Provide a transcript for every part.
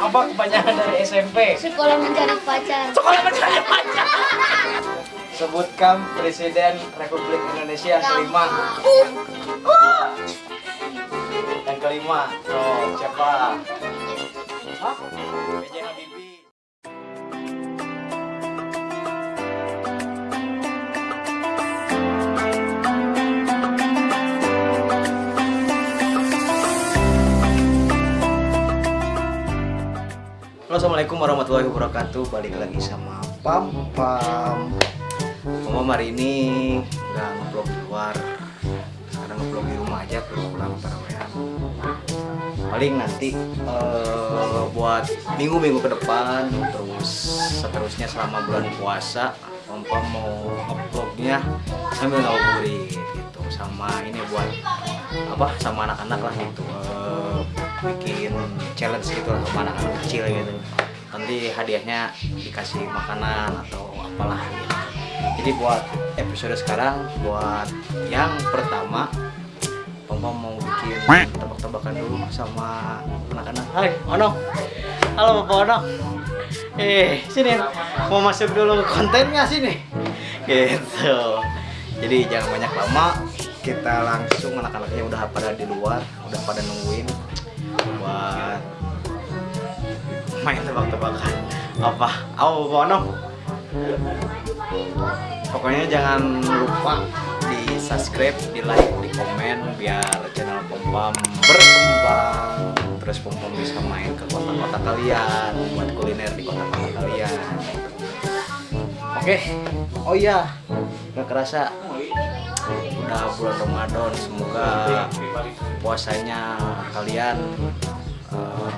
Apa kepanjangan dari SMP? Sekolah mencari pacar. Sekolah mencari pacar. Sebutkan Presiden Republik Indonesia yang kelima. Yang kelima, oh siapa? Hah? Assalamualaikum warahmatullahi wabarakatuh. Balik lagi sama Pam Pam. Pam hari ini nggak ngeblog di luar. Sekarang ngeblog di rumah aja pulang tarawehan Paling nanti eh, buat minggu-minggu ke depan Terus seterusnya selama bulan puasa Pam Pam mau uploadnya sambil ngabuburit gitu. Sama ini buat apa? Sama anak-anak lah gitu. Eh, bikin challenge gitu lah sama anak-anak kecil gitu. Nanti hadiahnya dikasih makanan atau apalah gitu. Jadi buat episode sekarang buat yang pertama Papa mau bikin tebak-tebakan dulu sama anak-anak. Hai Ono. Halo Bapak Ono. Eh sini. Mau masuk dulu kontennya sini. Gitu. Jadi jangan banyak lama. Kita langsung anak-anaknya udah pada di luar udah pada nungguin main tebak-tebakan. Apa? Apa Bono pokoknya jangan lupa di subscribe di like di komen biar channel pom pom berkembang. Terus pom pom bisa main ke kota-kota kalian buat kuliner di kota-kota kalian. Oke. Oh iya nggak kerasa. Udah bulan Ramadan semoga puasanya kalian eh,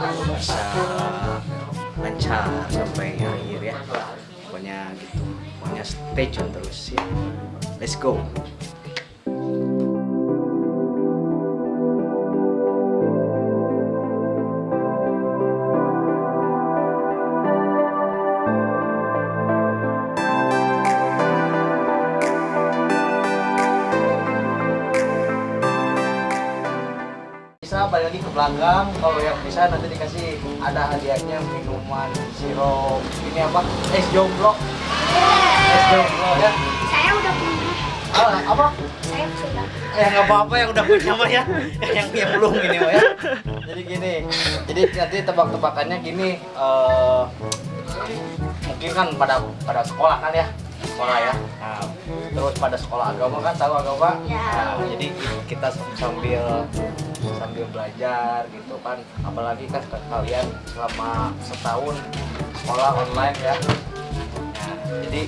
bisa lancar sampai akhir ya. Pokoknya gitu. Pokoknya stay tune terus ya. Let's go belakang kalau yang bisa nanti dikasih ada hadiahnya minuman sirup ini apa? Es jomblo. Es jomblo ya. Saya udah punya. ah, apa? Saya sudah. eh nggak apa-apa yang udah punya mah ya. Yang yang belum ini mah ya. Jadi gini jadi nanti tebak-tebakannya gini eh, mungkin kan pada pada sekolah kan ya. Sekolah ya. Nah, terus pada sekolah agama kan tahu agama? Ya. nah, jadi kita sambil sambil belajar gitu kan. Apalagi kan kalian selama setahun sekolah online ya. Nah, jadi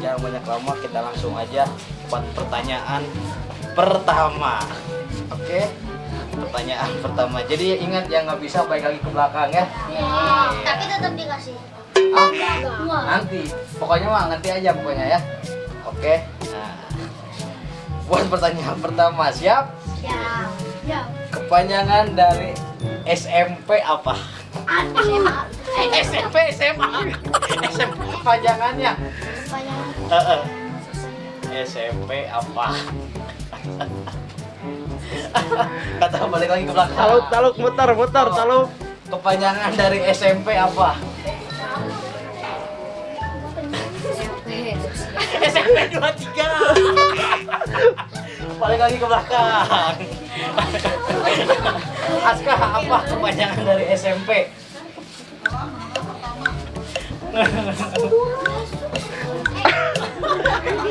jangan banyak lama kita langsung aja buat pertanyaan pertama. Oke? Pertanyaan pertama. Jadi ingat yang nggak bisa balik lagi ke belakang ya. Tapi tetap dikasih. Ah, Wah. nanti. Pokoknya mah nanti aja pokoknya ya. Oke? Nah buat pertanyaan pertama siap. Kepanjangan dari SMP apa SMA. SMP SMA SMP kepanjangannya Kepanjangan. SMP apa kata balik lagi ke belakang Taluk, taluk, muter, muter, taluk. kepanjangan dari SMP apa SMP 23 balik lagi ke belakang Aska apa kepanjangan dari SMP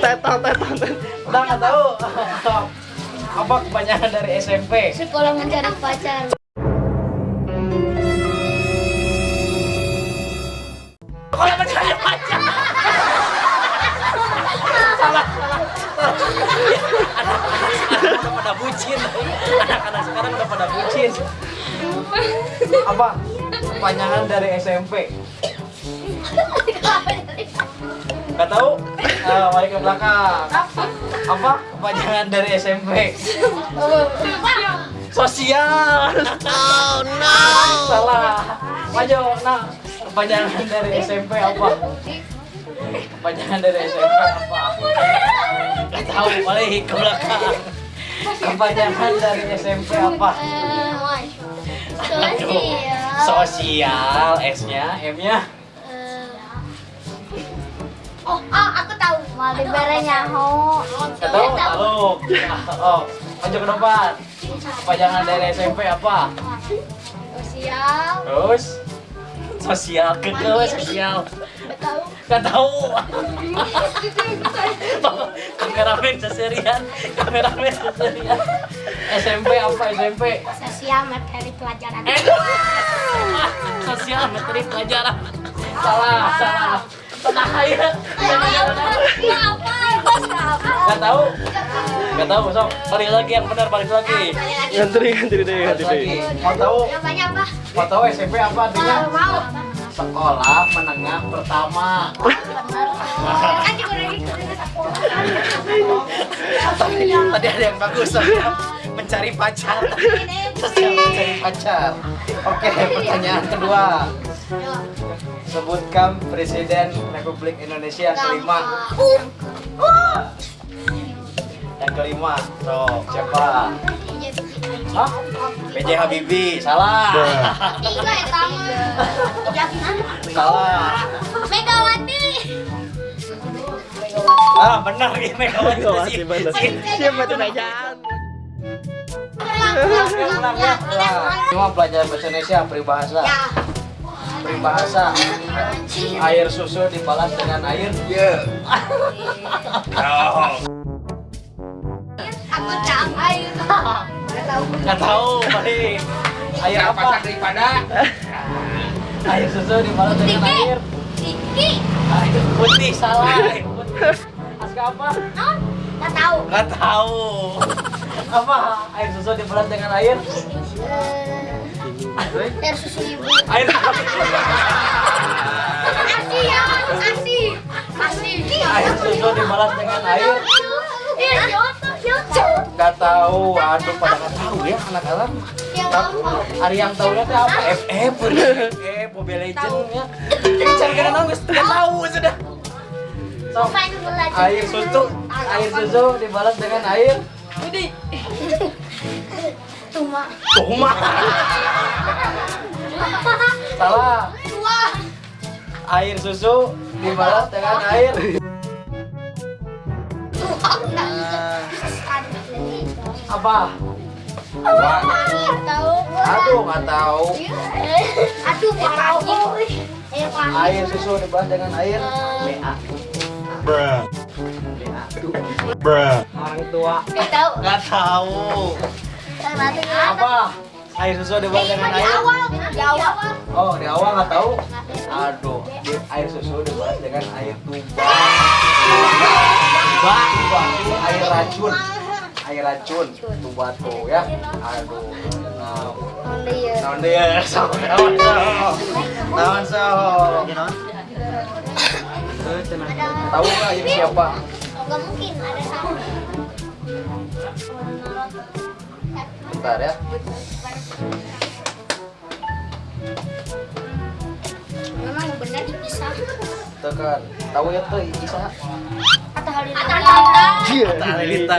tetang, tetang. udah nggak tahu apa kepanjangan dari SMP Sekolah mencari pacar. Bucin anak-anak sekarang udah pada bucin apa kepanjangan dari SMP Gak tahu? Nah, balik ke belakang. Apa? Kepanjangan dari SMP. Sosial. Oh no. Salah. Maju. Nah, kepanjangan dari SMP apa? Kepanjangan dari SMP apa? Gak tahu. Balik ke belakang. Kepanjangan dari SMP apa? Sosial. Sosial, S-nya, M-nya. Eh, Oh, oh, aku tahu. Nyaho. Gak tahu, tahu. Oh, maju ke depan. Kepanjangan dari SMP apa? Sosial. Terus sosial ke sosial. Tahu. Gak tahu. kameramen seserian, kameramen seserian. SMP apa SMP? Sosial materi pelajaran. Eh, sosial materi pelajaran. Salah, salah. Tenang aja. Gak tahu? Gak tahu, sok. Balik lagi yang benar, balik lagi. Ganti ganti deh, lagi. deh. Mau tahu? Namanya apa? Mau tahu SMP apa artinya? Mau. Sekolah menengah pertama. Tadi, ada yang bagus mencari pacar. Sosial mencari pacar. Oke pertanyaan kedua. Sebutkan presiden Republik Indonesia yang kelima. Yang kelima so siapa? Hah? PJ Habibie. Salah. Tiga ya tamu. Salah Megawati. ah benar ya Megawati. Siapa tuh najaan? Cuma pelajaran bahasa Indonesia peribahasa Ya. peribahasa air susu dibalas dengan air ya Aku tahu. Ayo. Nggak tahu. air apa daripada air susu dibalas dengan air Tiki. air putih salah air putih Aska apa Non. Nggak tahu. nggak tahu apa air susu dibalas dengan air Air susu ibu. air Asi ya, asi. Asi. air susu dibalas dengan air. Nggak tahu aduh pada nggak tahu ya anak-anak Ya, Tapi Mama. hari yang tahunya teh apa? FF, FF, Mobile Legends ya. Cari kena geus teu tahu sudah. So, air susu, air susu dibalas dengan air. Ini Tuma. Tuma. Salah. Air susu dibalas dengan air. Tua. Apa? Nggak tahu. Aduh, nggak tahu. Aduh, parah. Air panas. Air susu dibalas dengan air. BA. bruh bruh Orang tua. Nggak tahu. Nggak tahu. Apa? Air susu dibalas dengan Di air. awal. Di awal. Oh, di awal nggak tahu. Aduh, di air susu dibalas dengan air tuba. Tuba, tuba, itu air racun. Air racun, tuh ya. Aduh, nah, Onde ya. naon sama naon so, naon so. Tahu nggak ini siapa? Nggak mungkin ada sama. Bentar ya. Memang benar dipisah. Tekan. Tahu ya tuh Isa? Iya. Talita.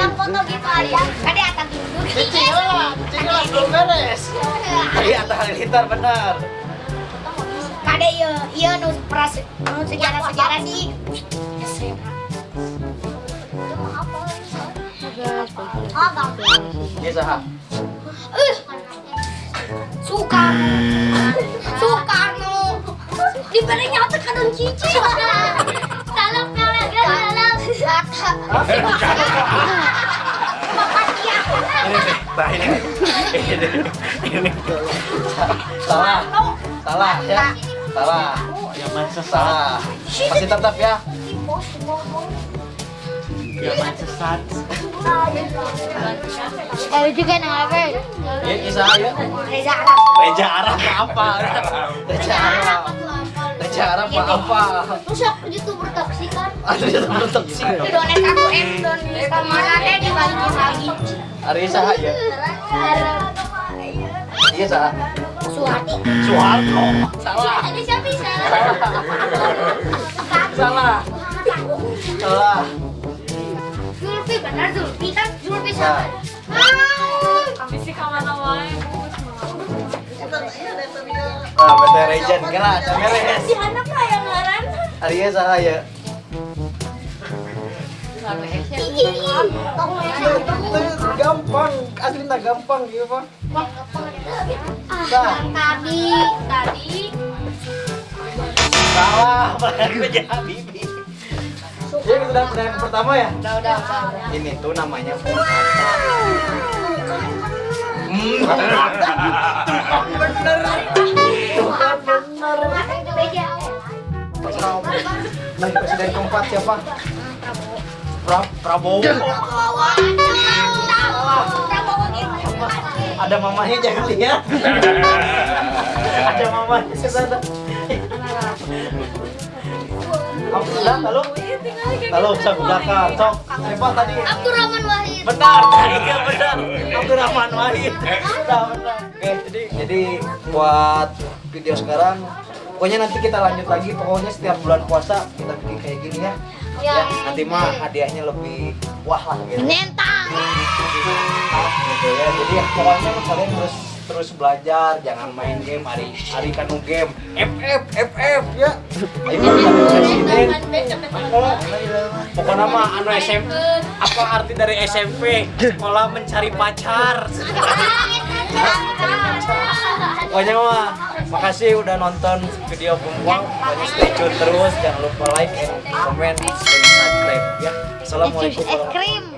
Yang foto gitu Alia. Kade atas dulu. Cicing lah, cicing lah belum beres. Iya, Atta Halilintar benar. Kade iya iya nu pras nu sejarah sejarah sih. Ah. Ini saha? Eh, Soekarno. Soekarno. Diberi nyata kan cici. Nah ini. Salah, salah ya, salah. Zaman sesat. Masih tetap ya. Zaman sesat. Eh juga nama Ya, Isa ya. Reza Arab. Reja Arab apa? Reja Arab. Reja Arab apa? Terus aku youtuber taksi kan. Ada yang tetap sih. Donet aku M don sama Rade dibagi lagi. Hari Saha ya. Iya Saha. Suwati. Soeharto. Salah. Ada siapa bisa? Salah. Salah. Zulfi benar Zulfi kan Zulfi sama. Kami sih kawan wae. Nah, PT Regen kira beres. Si anak lah yang ngaran. Aria saha ya? Gampang, asli tak gampang gitu pak. Ah, tadi, tadi. Salah, aku jadi Bibi. Ini sudah pertanyaan pertama ya? Udah, udah, udah. Ini tuh namanya Bener. Tuh bener. Nah, presiden keempat siapa? Pra Prabowo. Ada mamanya jangan lihat. Ada mamanya sudah halo? Halo, cok belakang, cok. Siapa tadi? Abdurrahman Wahid. Benar, tadi ya benar. Abdurrahman Wahid. Sudah benar. Oke, jadi jadi buat video sekarang pokoknya nanti kita lanjut lagi pokoknya setiap bulan puasa kita bikin kayak gini ya. Ya. Ya, nanti mah hadiahnya lebih wah lah gitu. Menentang. gitu ya. Jadi ya, pokoknya kalian terus terus belajar, jangan main game hari hari kanu game. FF FF ya. Presiden. Pokoknya mah anu SMP apa arti dari SMP? Sekolah mencari pacar. Pokoknya mah makasih udah nonton video Bumbang. Pokoknya stay tune terus, jangan lupa like and comment dan subscribe ya. Assalamualaikum.